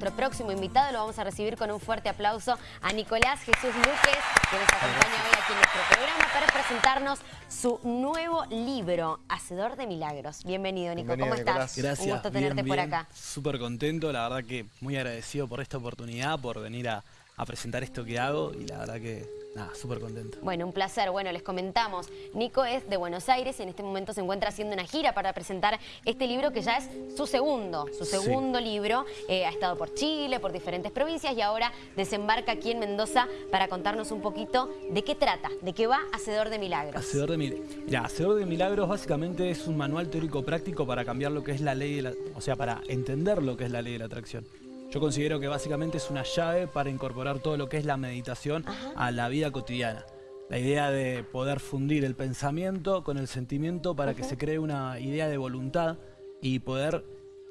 nuestro próximo invitado. Lo vamos a recibir con un fuerte aplauso a Nicolás Jesús Luques, que nos acompaña hoy aquí en nuestro programa para presentarnos su nuevo libro, Hacedor de Milagros. Bienvenido, Nico. ¿Cómo estás? Gracias. Un gusto tenerte por acá. Súper contento, la verdad que muy agradecido por esta oportunidad, por venir a, a presentar esto que hago y la verdad que Nada, súper contento. Bueno, un placer. Bueno, les comentamos, Nico es de Buenos Aires y en este momento se encuentra haciendo una gira para presentar este libro que ya es su segundo, su segundo libro. Eh, ha estado por Chile, por diferentes provincias y ahora desembarca aquí en Mendoza para contarnos un poquito de qué trata, de qué va Hacedor de Milagros. Hacedor de Milagros. Ya, Hacedor de Milagros básicamente es un manual teórico práctico para cambiar lo que es la ley de la... O sea, para entender lo que es la ley de la atracción. Yo considero que básicamente es una llave para incorporar todo lo que es la meditación a la vida cotidiana. La idea de poder fundir el pensamiento con el sentimiento para que se cree una idea de voluntad y poder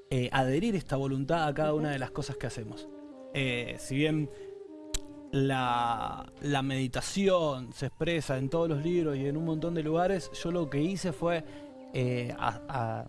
eh, adherir esta voluntad a cada una de las cosas que hacemos. Eh, si bien la, meditación se expresa en todos los libros y en un montón de lugares, yo lo que hice fue eh, a,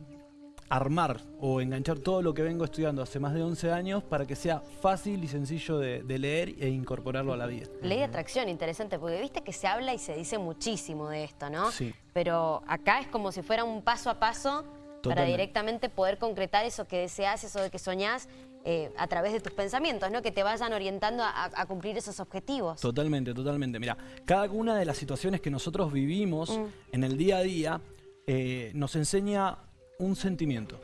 armar o enganchar todo lo que vengo estudiando hace más de 11 años para que sea fácil y sencillo de, leer e incorporarlo a la vida. Ley de atracción, interesante, porque viste que se habla y se dice muchísimo de esto, ¿no? Sí. Pero acá es como si fuera un paso a paso para directamente poder concretar eso que deseas, eso de que soñás eh, a través de tus pensamientos, ¿no? Que te vayan orientando a, cumplir esos objetivos. Totalmente, totalmente. Mira, cada una de las situaciones que nosotros vivimos mm. en el día a día eh, nos enseña un sentimiento.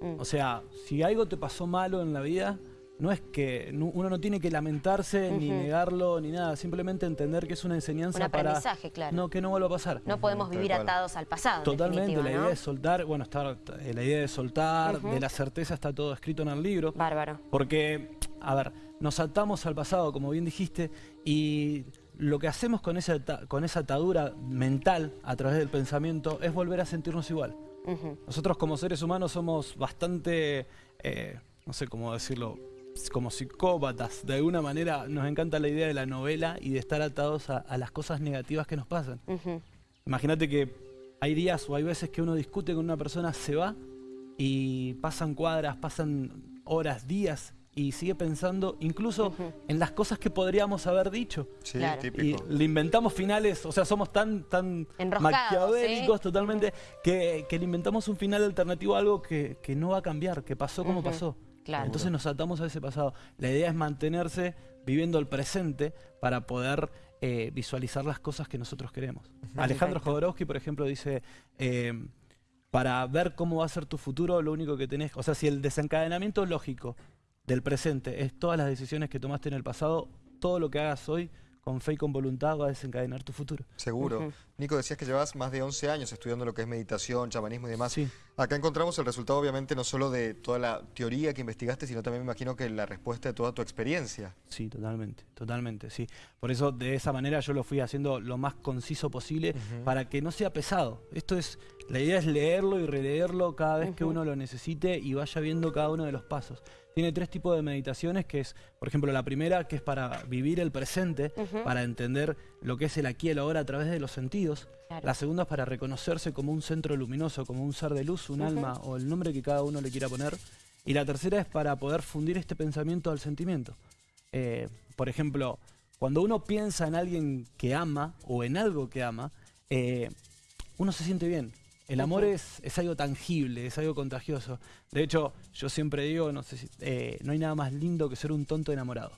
Mm. O sea, si algo te pasó malo en la vida, no es que uno no tiene que lamentarse, ni negarlo, ni nada. Simplemente entender que es una enseñanza un aprendizaje, claro. No, que no vuelva a pasar. No podemos vivir atados al pasado, Totalmente, la idea de soltar, bueno, está, eh, la idea de soltar, de la certeza está todo escrito en el libro. Bárbaro. Porque, a ver, nos atamos al pasado, como bien dijiste, y lo que hacemos con esa, con esa atadura mental a través del pensamiento es volver a sentirnos igual. Nosotros como seres humanos somos bastante, eh, no sé cómo decirlo, como psicópatas. De alguna manera nos encanta la idea de la novela y de estar atados a, las cosas negativas que nos pasan. Imagínate que hay días o hay veces que uno discute con una persona, se va y pasan cuadras, pasan horas, días y sigue pensando incluso en las cosas que podríamos haber dicho. Sí, típico. Y le inventamos finales, o sea, somos tan, tan maquiavélicos totalmente que, le inventamos un final alternativo a algo que, no va a cambiar, que pasó como pasó. Entonces nos atamos a ese pasado. La idea es mantenerse viviendo el presente para poder eh, visualizar las cosas que nosotros queremos. Alejandro Jodorowsky, por ejemplo, dice... Eh, para ver cómo va a ser tu futuro, lo único que tenés... O sea, si el desencadenamiento lógico del presente, es todas las decisiones que tomaste en el pasado, todo lo que hagas hoy con fe y con voluntad va a desencadenar tu futuro. Seguro. Nico, decías que llevas más de 11 años estudiando lo que es meditación, chamanismo y demás. Sí. Acá encontramos el resultado, obviamente, no solo de toda la teoría que investigaste, sino también me imagino que la respuesta de toda tu experiencia. Sí, totalmente, totalmente, sí. Por eso, de esa manera, yo lo fui haciendo lo más conciso posible para que no sea pesado. Esto es, la idea es leerlo y releerlo cada vez que uno lo necesite y vaya viendo cada uno de los pasos. Tiene tres tipos de meditaciones, que es, por ejemplo, la primera, que es para vivir el presente, para entender lo que es el aquí y el ahora a través de los sentidos. La segunda es para reconocerse como un centro luminoso, como un ser de luz, un alma o el nombre que cada uno le quiera poner. Y la tercera es para poder fundir este pensamiento al sentimiento. Eh, por ejemplo, cuando uno piensa en alguien que ama o en algo que ama, eh, uno se siente bien, el amor es, es, algo tangible, es algo contagioso. De hecho, yo siempre digo, no sé si, eh, no hay nada más lindo que ser un tonto enamorado.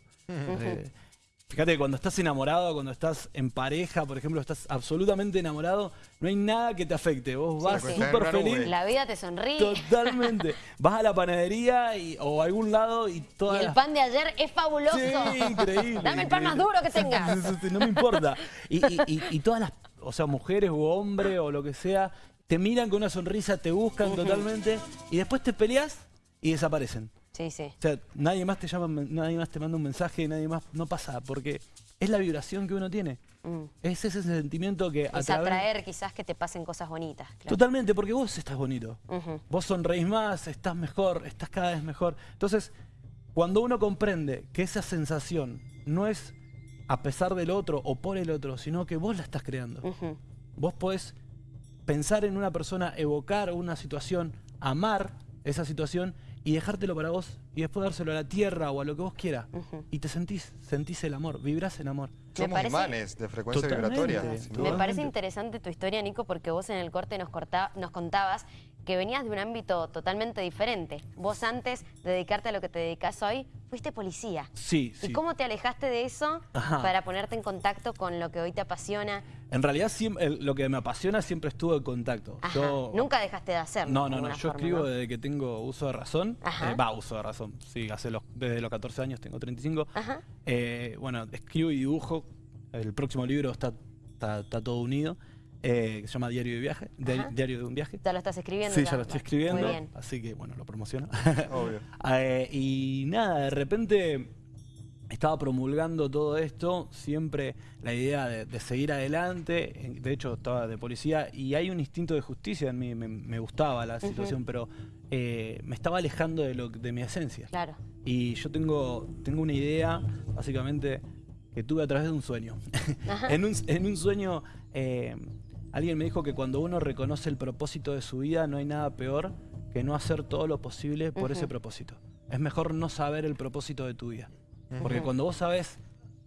Fíjate, cuando estás enamorado, cuando estás en pareja, por ejemplo, estás absolutamente enamorado, no hay nada que te afecte. Vos vas súper feliz. La vida te sonríe. Totalmente. vas a la panadería o a algún lado y todo. Y el pan de ayer es fabuloso. Sí, increíble. Dame el pan más duro que tengas. no me importa. Y, y todas las, o sea, mujeres o hombres o lo que sea, te miran con una sonrisa, te buscan totalmente y después te peleas y desaparecen. Sí, sí. O sea, nadie más te llama, nadie más te manda un mensaje, nadie más, no pasa, porque es la vibración que uno tiene. Mm. Es ese sentimiento que... Es atraer quizás que te pasen cosas bonitas. Totalmente, porque vos estás bonito. Vos sonreís más, estás mejor, estás cada vez mejor. Entonces, cuando uno comprende que esa sensación no es a pesar del otro o por el otro, sino que vos la estás creando. Vos podés pensar en una persona, evocar una situación, amar esa situación y dejártelo para vos y después dárselo a la tierra o a lo que vos quieras. Y te sentís, sentís el amor, vibrás en amor. Somos parece- imanes de frecuencia Totalmente. vibratoria. Me parece interesante tu historia, Nico, porque vos en el corte nos, corta- nos contabas que venías de un ámbito totalmente diferente. Vos antes de dedicarte a lo que te dedicas hoy, fuiste policía. Sí, sí. ¿Y cómo te alejaste de eso Ajá. para ponerte en contacto con lo que hoy te apasiona? En realidad siem- el- lo que me apasiona siempre estuvo en contacto. Ajá. Yo- Nunca dejaste de hacerlo. No, no, no. Yo forma, escribo ¿no? desde que tengo uso de razón. Eh, Va, uso de razón. Sí, hace los, desde los 14 años, tengo 35. Ajá. Eh, bueno, escribo y dibujo. El próximo libro está, está, está todo unido. Eh, que se llama Diario de Viaje. Ajá. Diario de un viaje. Ya lo estás escribiendo. Sí, ya lo estoy escribiendo. Muy bien. Así que, bueno, lo promociono. Obvio. Eh, y nada, de repente estaba promulgando todo esto, siempre la idea de, de seguir adelante, de hecho estaba de policía y hay un instinto de justicia en mí, me, me gustaba la situación, pero eh, me estaba alejando de, lo, de mi esencia. Claro. Y yo tengo, tengo una idea, básicamente, que tuve a través de un sueño. en, un, en un sueño, eh, alguien me dijo que cuando uno reconoce el propósito de su vida, no hay nada peor que no hacer todo lo posible por ese propósito. Es mejor no saber el propósito de tu vida. Porque cuando vos sabes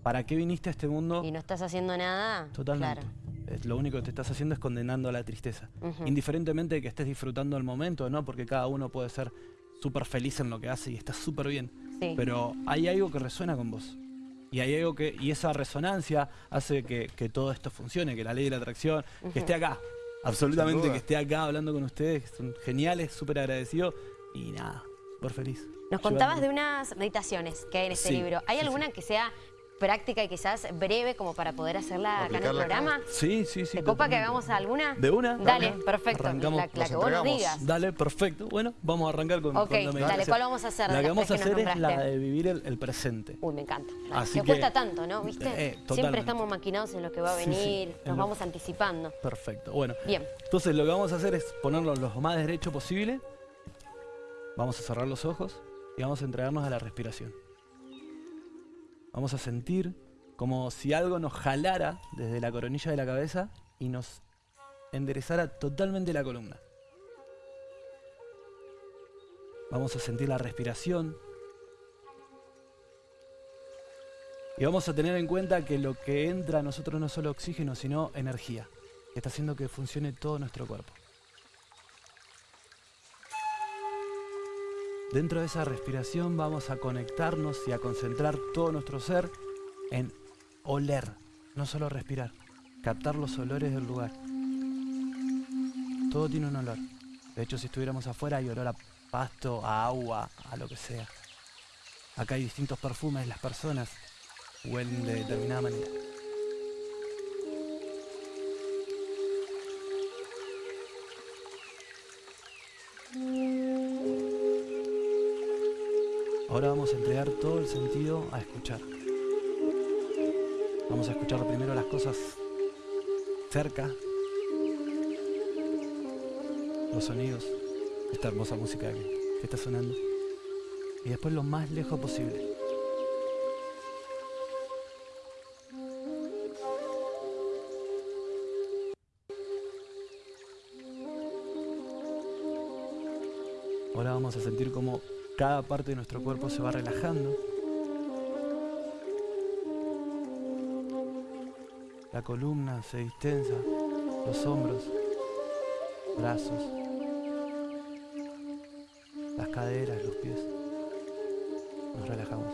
para qué viniste a este mundo, Y no estás haciendo nada. totalmente. Claro. es- lo único que te estás haciendo es condenando a la tristeza. Indiferentemente de que estés disfrutando el momento, ¿no? Porque cada uno puede ser súper feliz en lo que hace y está súper bien. Sí. Pero hay algo que resuena con vos. Y hay algo que. Y esa resonancia hace que, que todo esto funcione, que la ley de la atracción, que esté acá. Absolutamente, que esté acá hablando con ustedes, que son geniales, súper agradecidos. Y nada, súper feliz. Nos contabas de unas meditaciones que hay en este Sí, libro. ¿Hay sí, alguna que sea práctica y quizás breve como para poder hacerla acá en el programa? Sí, sí, sí. ¿Te copa que hagamos alguuna? ¿De una? Dale, perfecto. Arrancamos. La, la que vos nos digas. Dale, perfecto. Bueno, vamos a arrancar con, Ok, con la dale. ¿cuál vamos a hacer La que vamos a hacer es la de vivir el, el presente. Uy, me encanta. Así que, que- cuesta tanto, ¿no? ¿Viste? Eh, Siempre totalmente. estamos maquinados en lo que va a Sí, sí, venir, en nos lo- vamos anticipando. Perfecto. Bueno, Bien. entonces lo que vamos a hacer es ponernos lo más derecho posible. Vamos a cerrar los ojos y vamos a entregarnos a la respiración. Vamos a sentir como si algo nos jalara desde la coronilla de la cabeza y nos enderezara totalmente la columna. Vamos a sentir la respiración. Y vamos a tener en cuenta que lo que entra a nosotros no es solo oxígeno, sino energía, que está haciendo que funcione todo nuestro cuerpo. Dentro de esa respiración vamos a conectarnos y a concentrar todo nuestro ser en oler, no solo respirar, captar los olores del lugar. Todo tiene un olor. De hecho, si estuviéramos afuera hay olor a pasto, a agua, a lo que sea. Acá hay distintos perfumes, las personas huelen de determinada manera. Ahora vamos a entregar todo el sentido a escuchar. Vamos a escuchar primero las cosas cerca, los sonidos, esta hermosa música que, está sonando, y después lo más lejos posible. Ahora vamos a sentir como cada parte de nuestro cuerpo se va relajando. La columna se distensa, los hombros, brazos, las caderas, los pies. Nos relajamos.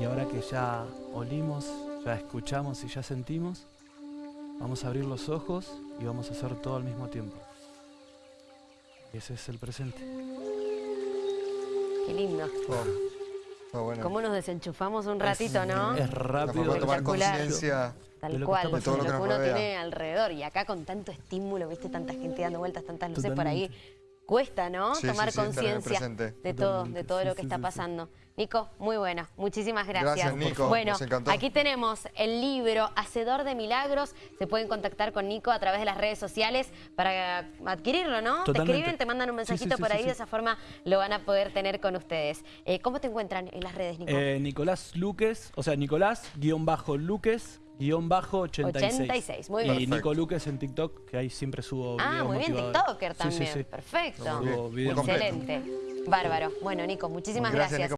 Y ahora que ya olimos, ya escuchamos y ya sentimos, vamos a abrir los ojos y vamos a hacer todo al mismo tiempo. Y ese es el presente. Qué lindo. Oh, oh, bueno. ¿Cómo nos desenchufamos un ratito, no? Es rápido. de tomar conciencia. de Tal lo que cual, de lo que todo lo uno que nos rodea. tiene alrededor. Y acá con tanto estímulo, viste, tanta gente dando vueltas, tantas luces por ahí, Totalmente. Cuesta, ¿no? Sí, Tomar sí, sí, conciencia de todo, de todo lo que está pasando. Nico, muy bueno. Muchísimas gracias. Gracias, Nico. Bueno, Nos encantó. aquí tenemos el libro Hacedor de Milagros. Se pueden contactar con Nico a través de las redes sociales para adquirirlo, ¿no? Te escriben, te mandan un Sí, sí, mensajito sí, por ahí, sí. de esa forma lo van a poder tener con ustedes. Eh, ¿Cómo te encuentran en las redes, Nico? Eh, Nicolás Luques, o sea, Nicolás, guion bajo Luques, guion bajo 86. 86, muy Y bien. Perfecto. Nico Luques en TikTok, que ahí siempre subo Ah, videos muy bien, motivadores. TikToker también. sí, sí. Perfecto. Subo videos. Excelente. Bárbaro. Bueno, Nico, muchísimas Gracias, gracias. Nico.